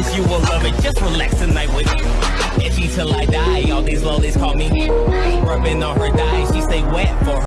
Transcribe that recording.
promise you will love it. Just relax tonight with me. Itchy till I die. All these lollies call me. Rubbing on her thighs, she stay wet for her.